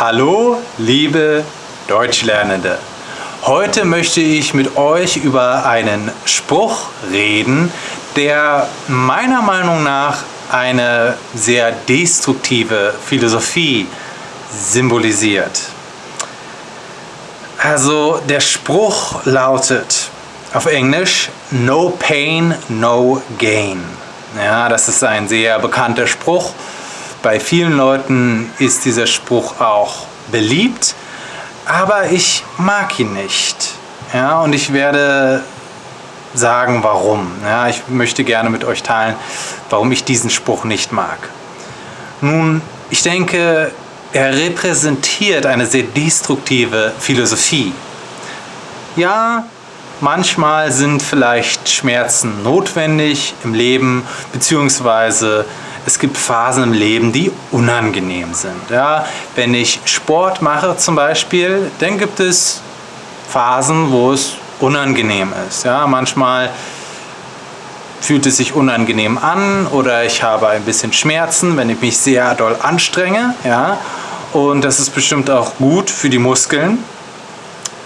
Hallo, liebe Deutschlernende. Heute möchte ich mit euch über einen Spruch reden, der meiner Meinung nach eine sehr destruktive Philosophie symbolisiert. Also der Spruch lautet auf Englisch No Pain, No Gain. Ja, das ist ein sehr bekannter Spruch bei vielen Leuten ist dieser Spruch auch beliebt, aber ich mag ihn nicht. Ja, und ich werde sagen, warum. Ja, ich möchte gerne mit euch teilen, warum ich diesen Spruch nicht mag. Nun, ich denke, er repräsentiert eine sehr destruktive Philosophie. Ja, manchmal sind vielleicht Schmerzen notwendig im Leben, beziehungsweise es gibt Phasen im Leben, die unangenehm sind. Ja, wenn ich Sport mache zum Beispiel, dann gibt es Phasen, wo es unangenehm ist. Ja, manchmal fühlt es sich unangenehm an oder ich habe ein bisschen Schmerzen, wenn ich mich sehr doll anstrenge. Ja, und das ist bestimmt auch gut für die Muskeln.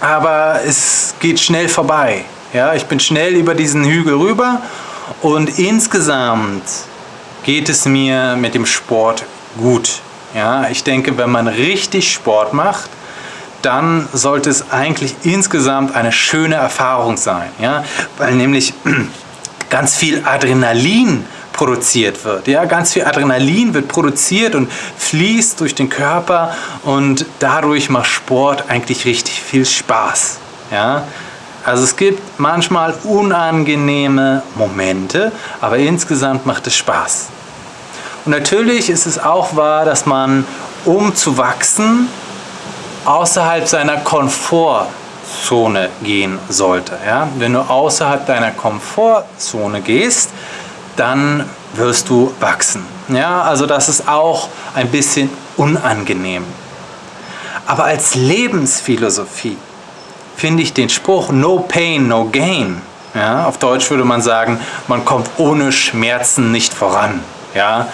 Aber es geht schnell vorbei. Ja, ich bin schnell über diesen Hügel rüber und insgesamt geht es mir mit dem Sport gut. Ja, ich denke, wenn man richtig Sport macht, dann sollte es eigentlich insgesamt eine schöne Erfahrung sein. Ja? Weil nämlich ganz viel Adrenalin produziert wird. Ja? Ganz viel Adrenalin wird produziert und fließt durch den Körper und dadurch macht Sport eigentlich richtig viel Spaß. Ja? Also es gibt manchmal unangenehme Momente, aber insgesamt macht es Spaß. Und natürlich ist es auch wahr, dass man, um zu wachsen, außerhalb seiner Komfortzone gehen sollte. Ja? Wenn du außerhalb deiner Komfortzone gehst, dann wirst du wachsen. Ja? Also das ist auch ein bisschen unangenehm. Aber als Lebensphilosophie finde ich den Spruch No Pain, No Gain. Ja? Auf Deutsch würde man sagen, man kommt ohne Schmerzen nicht voran. Ja?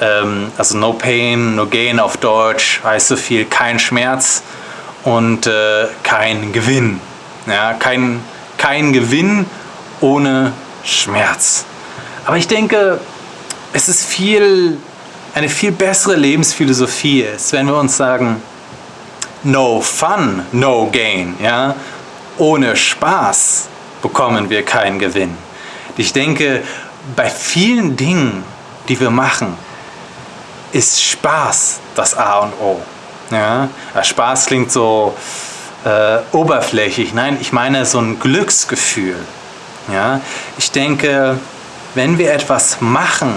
Ähm, also No Pain, No Gain auf Deutsch heißt so viel kein Schmerz und äh, kein Gewinn. Ja? Kein, kein Gewinn ohne Schmerz. Aber ich denke, es ist viel, eine viel bessere Lebensphilosophie ist, wenn wir uns sagen, no fun, no gain. Ja? Ohne Spaß bekommen wir keinen Gewinn. Ich denke, bei vielen Dingen, die wir machen, ist Spaß das A und O. Ja? Spaß klingt so äh, oberflächlich. Nein, ich meine so ein Glücksgefühl. Ja? Ich denke, wenn wir etwas machen,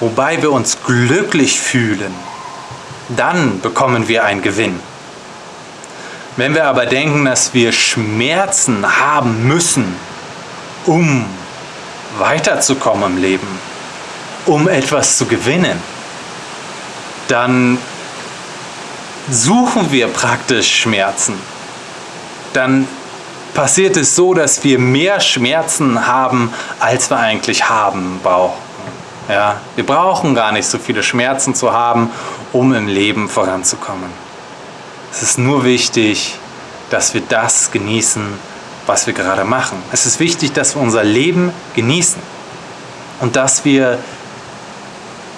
wobei wir uns glücklich fühlen, dann bekommen wir einen Gewinn. Wenn wir aber denken, dass wir Schmerzen haben müssen, um weiterzukommen im Leben, um etwas zu gewinnen, dann suchen wir praktisch Schmerzen. Dann passiert es so, dass wir mehr Schmerzen haben, als wir eigentlich haben brauchen. Ja, wir brauchen gar nicht so viele Schmerzen zu haben, um im Leben voranzukommen. Es ist nur wichtig, dass wir das genießen, was wir gerade machen. Es ist wichtig, dass wir unser Leben genießen und dass wir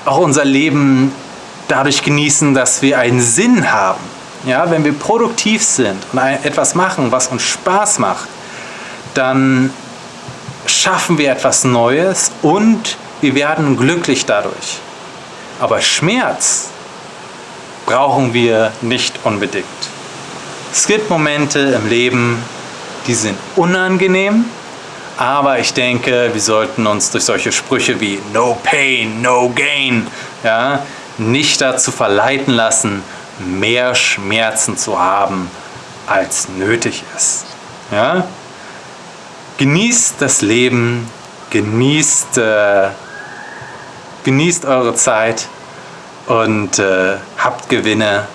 auch unser Leben dadurch genießen, dass wir einen Sinn haben. Ja, wenn wir produktiv sind und etwas machen, was uns Spaß macht, dann schaffen wir etwas Neues und wir werden glücklich dadurch. Aber Schmerz brauchen wir nicht unbedingt. Es gibt Momente im Leben, die sind unangenehm, aber ich denke, wir sollten uns durch solche Sprüche wie No Pain, No Gain ja, nicht dazu verleiten lassen, mehr Schmerzen zu haben, als nötig ist. Ja? Genießt das Leben, genießt, äh, genießt eure Zeit und äh, habt Gewinne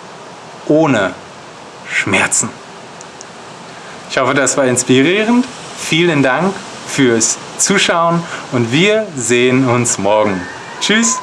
ohne Schmerzen. Ich hoffe, das war inspirierend. Vielen Dank fürs Zuschauen und wir sehen uns morgen. Tschüss!